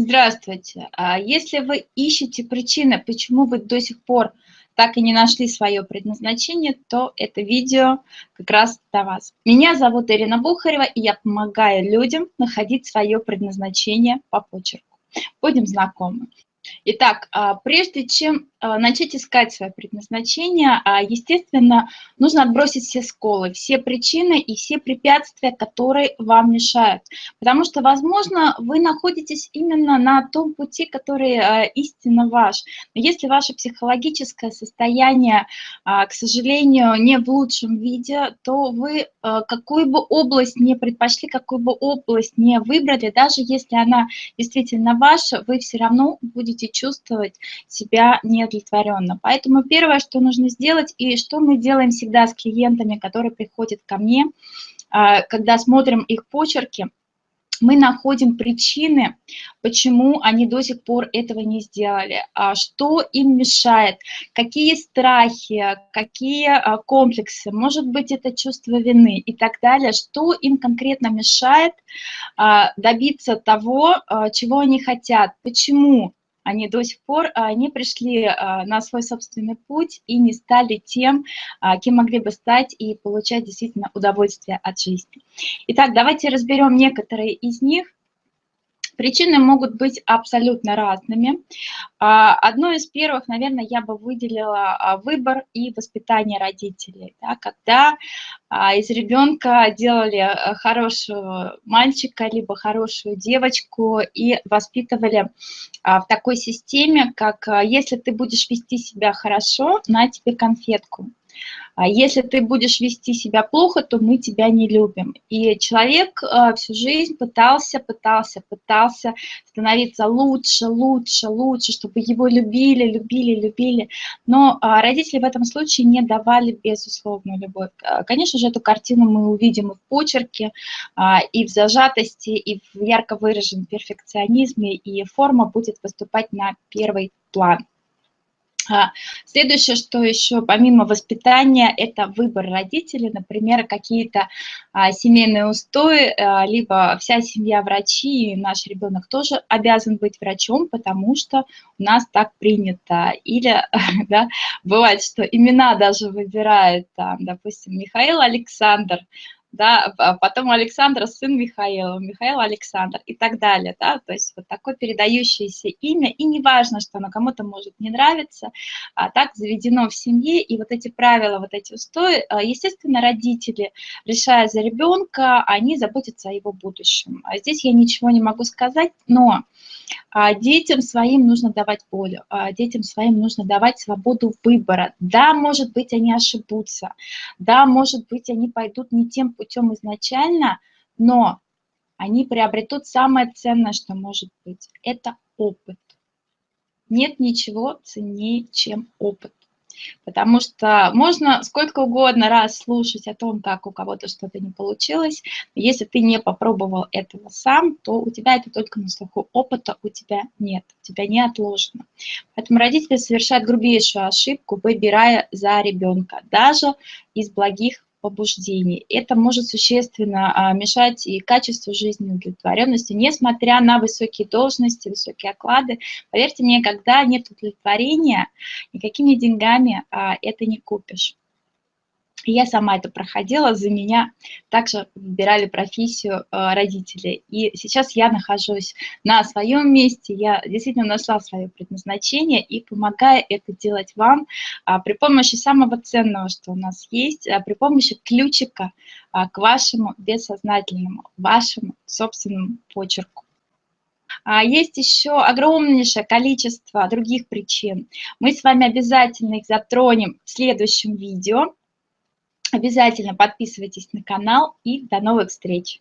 Здравствуйте. А Если вы ищете причины, почему вы до сих пор так и не нашли свое предназначение, то это видео как раз для вас. Меня зовут Ирина Бухарева, и я помогаю людям находить свое предназначение по почерку. Будем знакомы. Итак, а, прежде чем а, начать искать свое предназначение, а, естественно, нужно отбросить все сколы, все причины и все препятствия, которые вам мешают. Потому что, возможно, вы находитесь именно на том пути, который истинно ваш. Но если ваше психологическое состояние, к сожалению, не в лучшем виде, то вы какую бы область не предпочли, какую бы область не выбрали, даже если она действительно ваша, вы все равно будете чувствовать себя неудовлетворенно. Поэтому первое, что нужно сделать, и что мы делаем всегда с клиентами, которые приходят ко мне, а, когда смотрим их почерки, мы находим причины, почему они до сих пор этого не сделали, а что им мешает, какие страхи, какие а, комплексы, может быть, это чувство вины и так далее, что им конкретно мешает добиться того, чего они хотят, почему они до сих пор а, не пришли а, на свой собственный путь и не стали тем, а, кем могли бы стать и получать действительно удовольствие от жизни. Итак, давайте разберем некоторые из них. Причины могут быть абсолютно разными. А, одно из первых, наверное, я бы выделила а, выбор и воспитание родителей. Да, когда а, из ребенка делали хорошего мальчика, либо хорошую девочку и воспитывали в такой системе, как если ты будешь вести себя хорошо, на тебе конфетку. А если ты будешь вести себя плохо, то мы тебя не любим. И человек э, всю жизнь пытался, пытался, пытался становиться лучше, лучше, лучше, чтобы его любили, любили, любили. Но а, родители в этом случае не давали безусловную любовь. Э, конечно же, эту картину мы увидим и в почерке, а, и в зажатости, и в ярко выраженном перфекционизме, и форма будет выступать на первый план. А, следующее, что еще помимо воспитания, это выбор родителей, например, какие-то а, семейные устои, а, либо вся семья врачи, и наш ребенок тоже обязан быть врачом, потому что у нас так принято. Или да, бывает, что имена даже выбирают, допустим, Михаил Александр, да, а потом Александр, сын Михаила, Михаил Александр и так далее, да, то есть вот такое передающееся имя, и не важно, что оно кому-то может не нравиться, а так заведено в семье, и вот эти правила, вот эти устои, а, естественно, родители, решая за ребенка, они заботятся о его будущем. А здесь я ничего не могу сказать, но детям своим нужно давать волю, а детям своим нужно давать свободу выбора. Да, может быть, они ошибутся, да, может быть, они пойдут не тем путем изначально, но они приобретут самое ценное, что может быть. Это опыт. Нет ничего ценнее, чем опыт. Потому что можно сколько угодно раз слушать о том, как у кого-то что-то не получилось, но если ты не попробовал этого сам, то у тебя это только на слуху. Опыта у тебя нет, у тебя не отложено. Поэтому родители совершают грубейшую ошибку, выбирая за ребенка, даже из благих побуждений. Это может существенно а, мешать и качеству жизни, удовлетворенности, несмотря на высокие должности, высокие оклады. Поверьте мне, когда нет удовлетворения, никакими деньгами а, это не купишь. Я сама это проходила, за меня также выбирали профессию э, родители. И сейчас я нахожусь на своем месте, я действительно нашла свое предназначение и помогаю это делать вам а, при помощи самого ценного, что у нас есть, а, при помощи ключика а, к вашему бессознательному, вашему собственному почерку. Есть еще огромнейшее количество других причин. Мы с вами обязательно их затронем в следующем видео. Обязательно подписывайтесь на канал и до новых встреч!